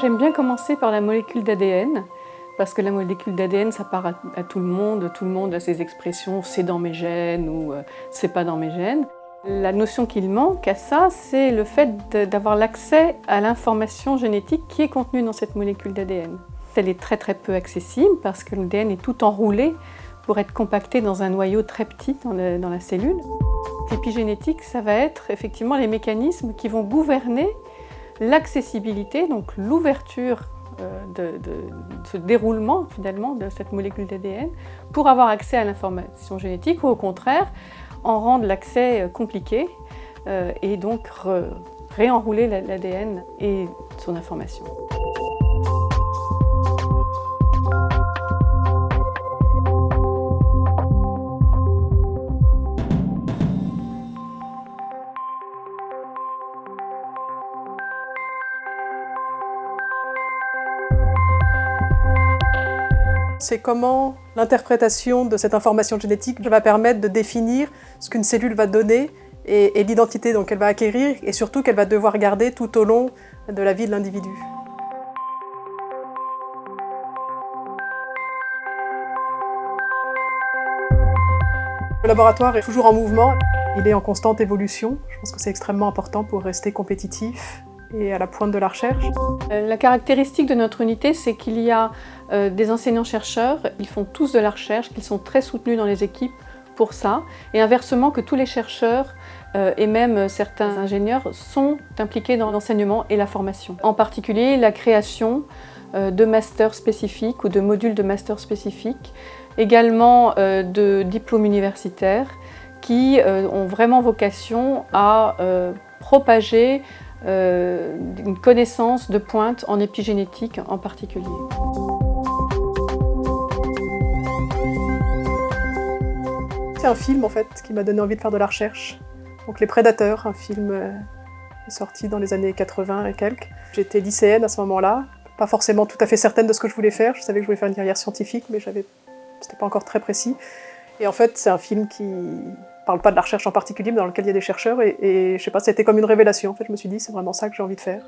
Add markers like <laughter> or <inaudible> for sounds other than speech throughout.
J'aime bien commencer par la molécule d'ADN parce que la molécule d'ADN, ça part à, tout le monde, tout le monde a ses expressions « c'est dans mes gènes » ou euh, « c'est pas dans mes gènes ». La notion qu'il manque à ça, c'est le fait d'avoir l'accès à l'information génétique qui est contenue dans cette molécule d'ADN. Elle est très très peu accessible parce que l'ADN est tout enroulé pour être compacté dans un noyau très petit dans la cellule. L'épigénétique, ça va être effectivement les mécanismes qui vont gouverner l'accessibilité, donc l'ouverture euh, de, ce déroulement finalement de cette molécule d'ADN pour avoir accès à l'information génétique ou au contraire en rendre l'accès euh, compliqué euh, et donc réenrouler l'ADN et son information. C'est comment l'interprétation de cette information génétique va permettre de définir ce qu'une cellule va donner et, l'identité qu'elle va acquérir et surtout qu'elle va devoir garder tout au long de la vie de l'individu. Le laboratoire est toujours en mouvement, il est en constante évolution. Je pense que c'est extrêmement important pour rester compétitif et à la pointe de la recherche. Euh, la caractéristique de notre unité, c'est qu'il y a euh, des enseignants-chercheurs, ils font tous de la recherche, qu'ils sont très soutenus dans les équipes pour ça, et inversement que tous les chercheurs euh, et même certains ingénieurs sont impliqués dans l'enseignement et la formation. En particulier la création de masters spécifiques ou de modules de masters spécifiques, également de diplômes universitaires qui ont vraiment vocation à propager euh, une connaissance de pointe en épigénétique en particulier. C'est un film en fait qui m'a donné envie de faire de la recherche. Donc Les Prédateurs, un film euh, sorti dans les années 80 et quelques. J'étais lycéenne à ce moment-là, pas forcément tout à fait certaine de ce que je voulais faire. Je savais que je voulais faire une carrière scientifique, mais c'était pas encore très précis. Et en fait, c'est un film qui parle pas de la recherche en particulier, mais dans lequel il y a des chercheurs, et, et je sais pas, c'était comme une révélation. En fait, je me suis dit, c'est vraiment ça que j'ai envie de faire.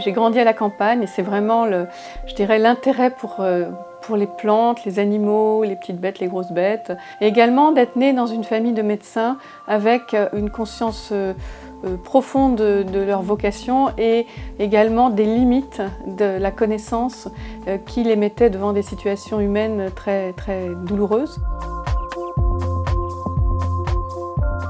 J'ai grandi à la campagne et c'est vraiment, je dirais, l'intérêt pour, euh, pour les plantes, les animaux, les petites bêtes, les grosses bêtes. Et également d'être née dans une famille de médecins avec euh, une conscience euh, profonde de, de, leur vocation et également des limites de la connaissance qui les mettait devant des situations humaines très, très douloureuses.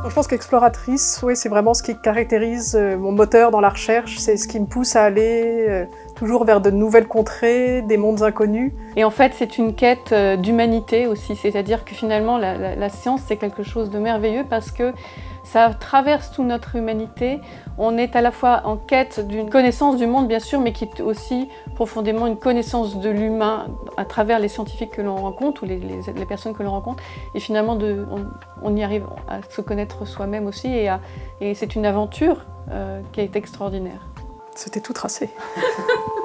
Je pense qu'exploratrice, oui, c'est vraiment ce qui caractérise euh, mon moteur dans la recherche, c'est ce qui me pousse à aller euh, toujours vers de nouvelles contrées, des mondes inconnus. Et en fait, c'est une quête euh, d'humanité aussi, c'est-à-dire que finalement, la, science, c'est quelque chose de merveilleux parce que ça traverse toute notre humanité. On est à la fois en quête d'une connaissance du monde, bien sûr, mais qui est aussi profondément une connaissance de l'humain à travers les scientifiques que l'on rencontre ou les, personnes que l'on rencontre. Et finalement, on, y arrive à se connaître soi-même aussi et, et c'est une aventure euh, qui est extraordinaire. C'était tout tracé. <laughs>